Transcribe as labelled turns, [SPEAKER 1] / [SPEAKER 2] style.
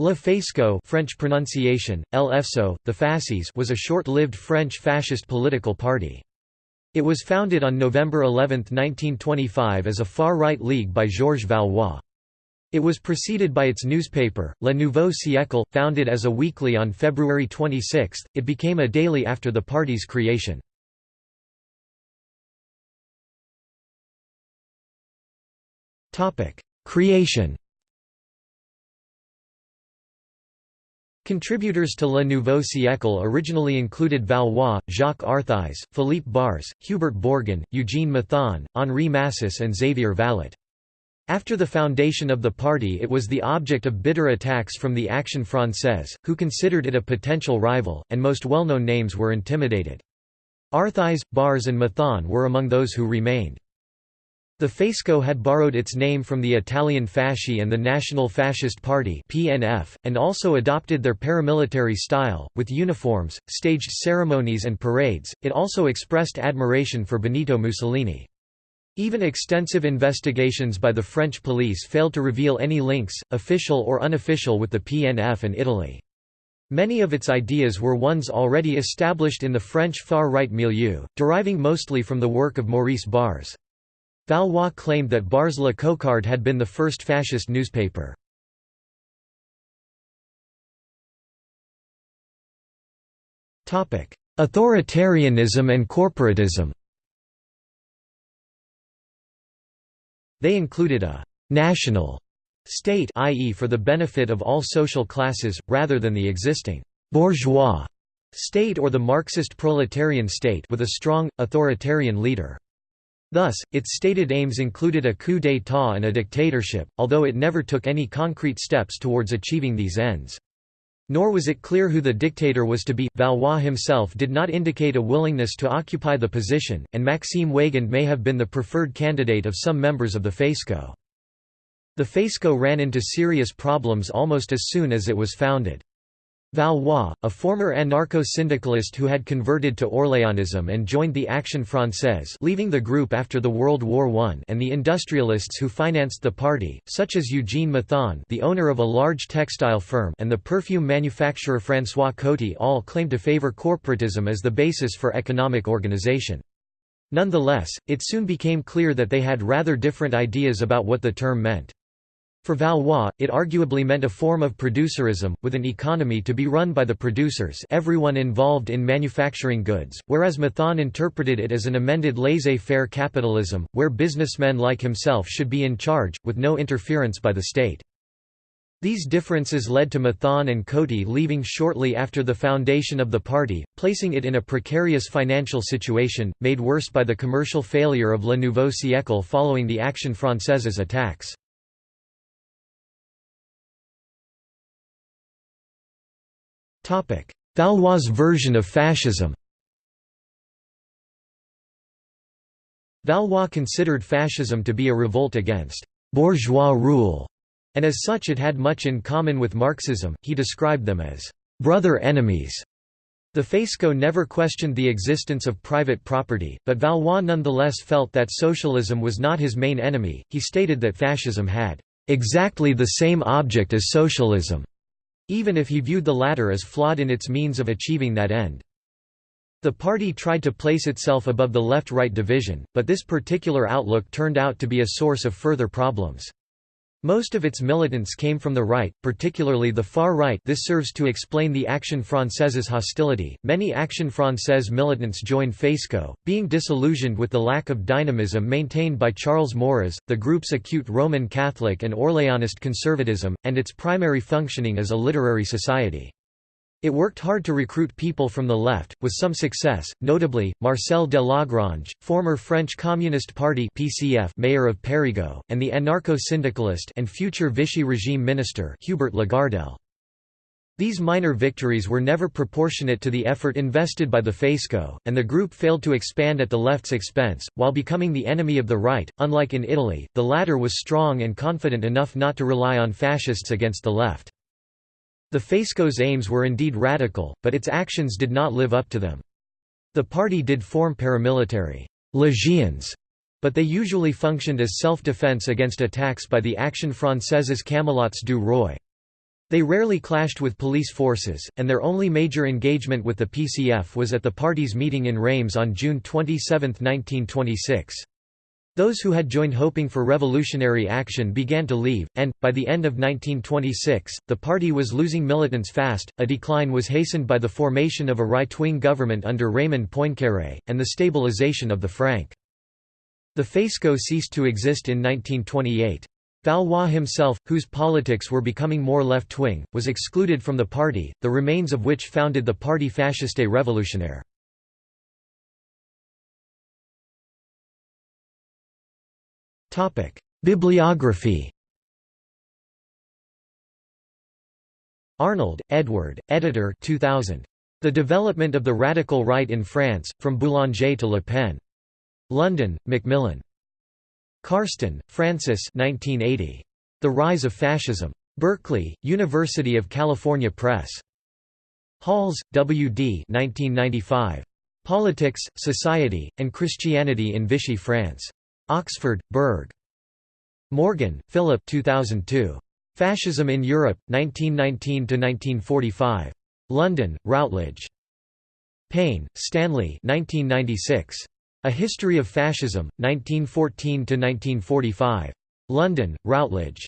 [SPEAKER 1] Le Faisceau French pronunciation, El Efso, the Fasces was a short-lived French fascist political party. It was founded on November 11, 1925 as a far-right league by Georges Valois. It was preceded by its newspaper, Le Nouveau Siècle, founded as a weekly on February 26, it became a daily after the party's creation. Creation Contributors to Le Nouveau Siècle originally included Valois, Jacques Arthuys, Philippe Barrès, Hubert Bourgin, Eugene Mathon, Henri Massis and Xavier Vallat. After the foundation of the party it was the object of bitter attacks from the Action Française, who considered it a potential rival, and most well-known names were intimidated. Arthuys, Barrès and Mathon were among those who remained. The Faisceau had borrowed its name from the Italian Fasci and the National Fascist Party (PNF), and also adopted their paramilitary style, with uniforms, staged ceremonies and parades. It also expressed admiration for Benito Mussolini. Even extensive investigations by the French police failed to reveal any links, official or unofficial with the PNF and Italy. Many of its ideas were ones already established in the French far-right milieu, deriving mostly from the work of Maurice Barrès. Valois claimed that Barrès La Cocarde had been the first fascist newspaper. Authoritarianism and corporatism They included a «national» state i.e. for the benefit of all social classes, rather than the existing «bourgeois» state or the Marxist proletarian state with a strong, authoritarian leader. Thus, its stated aims included a coup d'état and a dictatorship, although it never took any concrete steps towards achieving these ends. Nor was it clear who the dictator was to be. Valois himself did not indicate a willingness to occupy the position, and Maxime Weygand may have been the preferred candidate of some members of the Faisceau. The Faisceau ran into serious problems almost as soon as it was founded. Valois, a former anarcho-syndicalist who had converted to Orléanism and joined the Action Française leaving the group after the World War I and the industrialists who financed the party, such as Eugene Mathon the owner of a large textile firm and the perfume manufacturer François Coty all claimed to favor corporatism as the basis for economic organization. Nonetheless, it soon became clear that they had rather different ideas about what the term meant. For Valois, it arguably meant a form of producerism, with an economy to be run by the producers everyone involved in manufacturing goods, whereas Mathon interpreted it as an amended laissez-faire capitalism, where businessmen like himself should be in charge, with no interference by the state. These differences led to Mathon and Coty leaving shortly after the foundation of the party, placing it in a precarious financial situation, made worse by the commercial failure of Le Nouveau Siècle following the Action Française's attacks. Valois' version of fascism Valois considered fascism to be a revolt against «bourgeois rule», and as such it had much in common with Marxism, he described them as «brother enemies». The Faisceau never questioned the existence of private property, but Valois nonetheless felt that socialism was not his main enemy. He stated that fascism had exactly the same object as socialism, even if he viewed the latter as flawed in its means of achieving that end. The party tried to place itself above the left-right division, but this particular outlook turned out to be a source of further problems. Most of its militants came from the right, particularly the far right this serves to explain the Action Française's hostility. Many Action Française militants joined Faisceau, being disillusioned with the lack of dynamism maintained by Charles Maurras, the group's acute Roman Catholic and Orléanist conservatism, and its primary functioning as a literary society. It worked hard to recruit people from the left, with some success, notably, Marcel de Lagrange, former French Communist Party PCF mayor of Périgueux, and the anarcho-syndicalist and future Vichy regime minister Hubert Lagardelle. These minor victories were never proportionate to the effort invested by the Faisceau, and the group failed to expand at the left's expense, while becoming the enemy of the right. Unlike in Italy, the latter was strong and confident enough not to rely on fascists against the left. The Faisceau's aims were indeed radical, but its actions did not live up to them. The party did form paramilitary «légions», but they usually functioned as self-defense against attacks by the Action Française's Camelots du Roi. They rarely clashed with police forces, and their only major engagement with the PCF was at the party's meeting in Reims on June 27, 1926. Those who had joined hoping for revolutionary action began to leave, and, by the end of 1926, the party was losing militants fast. A decline was hastened by the formation of a right wing government under Raymond Poincaré, and the stabilization of the franc. The Faisceau ceased to exist in 1928. Valois himself, whose politics were becoming more left-wing, was excluded from the party, the remains of which founded the Parti Fasciste Révolutionnaire. Bibliography Arnold, Edward, editor 2000. The Development of the Radical Right in France, From Boulanger to Le Pen. London, Macmillan. Carsten, Francis 1980. The Rise of Fascism. Berkeley, University of California Press. Halls, W. D. 1995. Politics, Society, and Christianity in Vichy France. Oxford, Berg. Morgan, Philip 2002. Fascism in Europe, 1919–1945. London, Routledge. Payne, Stanley 1996. A History of Fascism, 1914–1945. London, Routledge.